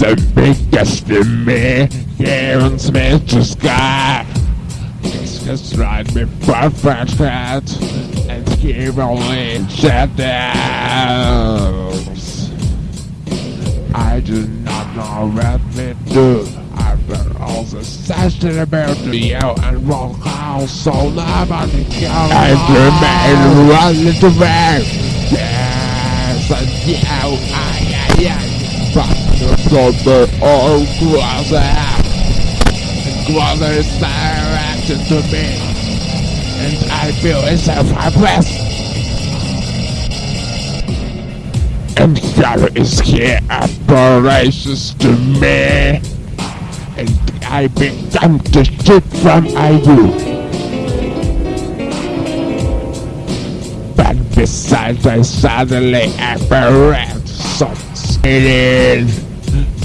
The biggest in me, Karen's Mr. Sky. Discuss right before first head, and give only shadows. I do not know what we do. I've been also session about you and rock house, so nobody can. And remain one little way. Yes, and you, I, I, I. From the old closet Closet is directed to me And I feel it's a helpless And shadow is here apparitions to me And I become the shit from IU But besides I suddenly apparent some it is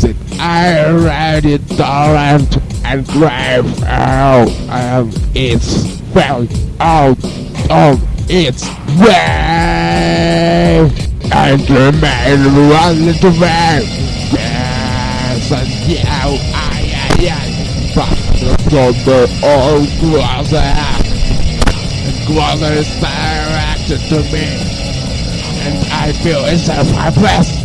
that I read it torrent and grave out of its fell out of its way and remain one little man. Yes, and yeah, I, I, I, but from the old closet, the closet is directed to me, and I feel it's a fireplace.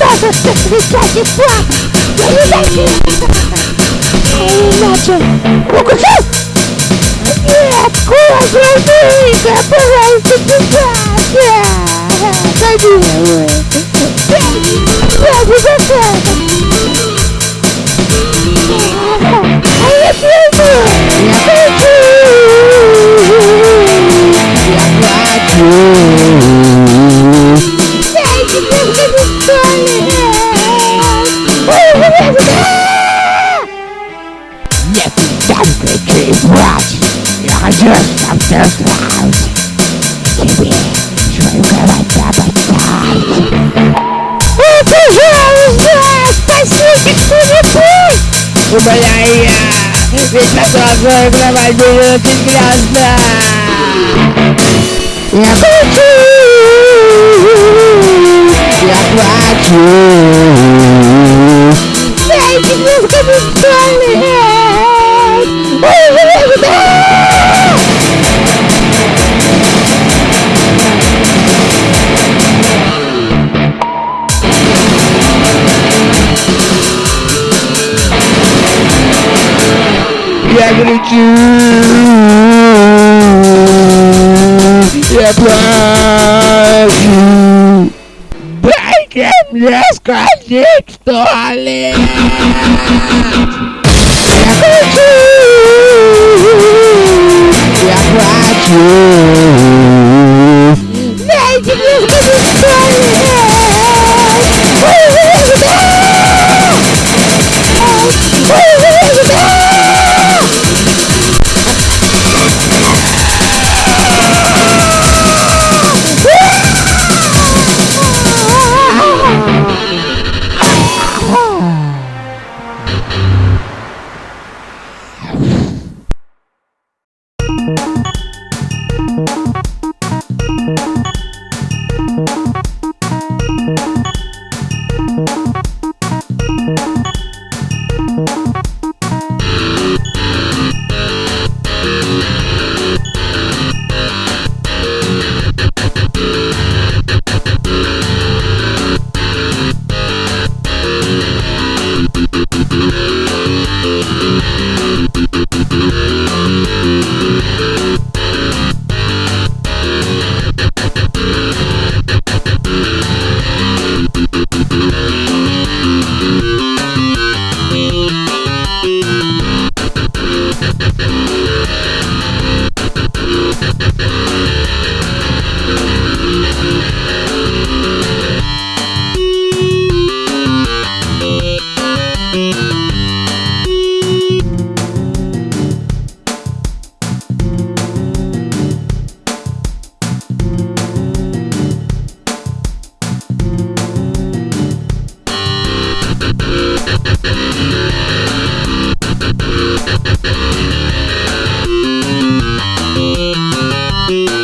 Father, this is what you want. What you making? I'm o que é isso? é coisa of course, I'm doing that, but I'm thinking that, yeah. I do. Yeah, we got that. I am beautiful. Thank Блять, я хочу, чтобы ты знал. Тебе свою голову поддать. О, пожалуйста, спасите кто-нибудь! Умоляю я, ведь на глазную кровать будет грязно. Я хочу, я хочу. Дайте мне в комментариях. Victory! Aquático! Médicos do Victory! Thank you.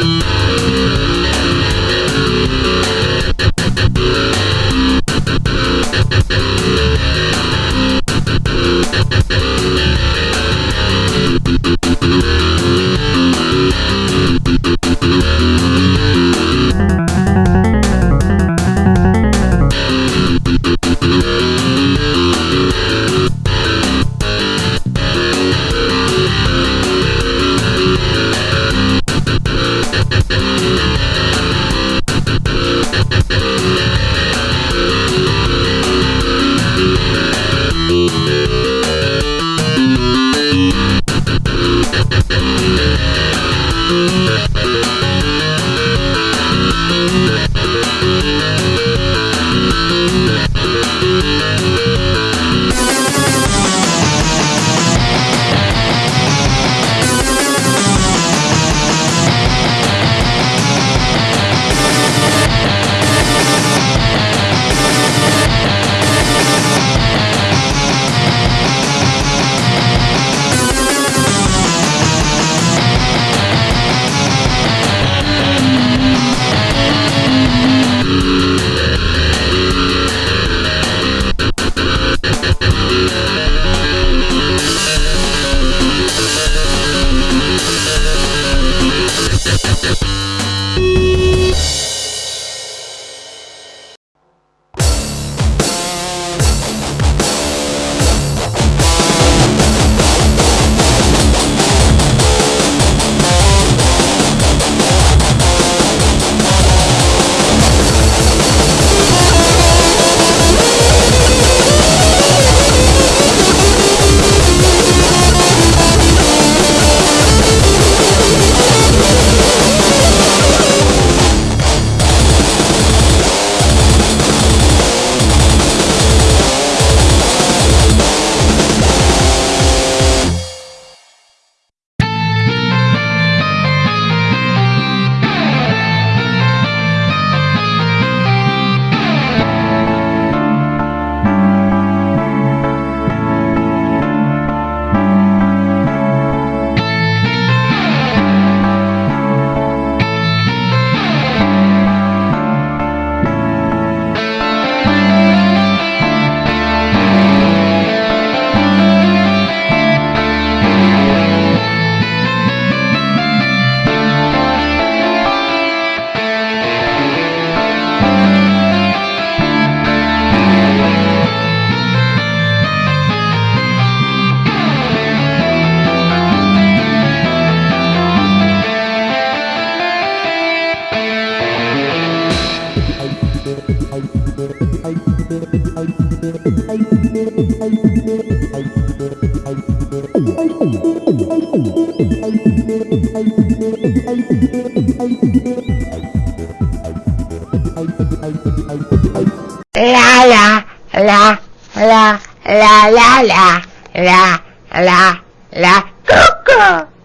ля-ля-ля, ля-ля-ля, ку-ку.